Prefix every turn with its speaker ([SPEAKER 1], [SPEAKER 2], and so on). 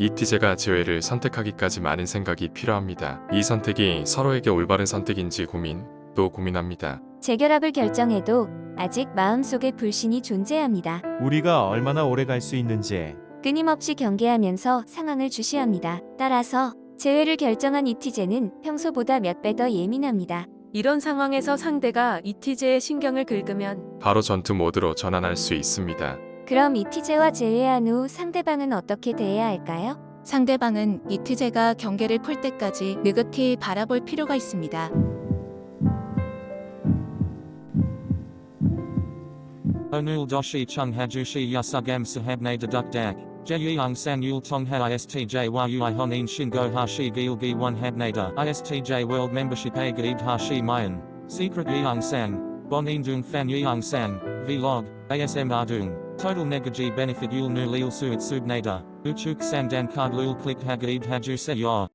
[SPEAKER 1] 이티제가 재회를 선택하기까지 많은 생각이 필요합니다. 이 선택이 서로에게 올바른 선택인지 고민, 또 고민합니다.
[SPEAKER 2] 재결합을 결정해도 아직 마음속에 불신이 존재합니다.
[SPEAKER 3] 우리가 얼마나 오래 갈 수 있는지
[SPEAKER 2] 끊임없이 경계하면서 상황을 주시합니다. 따라서 재회를 결정한 이티제는 평소보다 몇 배 더 예민합니다.
[SPEAKER 4] 이런 상황에서 상대가 이티제의 신경을 긁으면
[SPEAKER 1] 바로 전투 모드로 전환할 수 있습니다.
[SPEAKER 2] 그럼 이티제와 재회한 후 상대방은 어떻게 대해야 할까요?
[SPEAKER 5] 상대방은 이티제가 경계를 풀 때까지 느긋히 바라볼 필요가 있습니다.
[SPEAKER 6] Onul doshi chung hajushi yasugam sahabne deduk dak. Jeyung sang yul tong ha istj world membership gaib hashi mayan. Secret sang. Bon dung fan sang. Vlog. ASM ardung. Total negaji benefit yul nu lil suit subnada. Uchuk sandan card lul click hagaib haju se yor.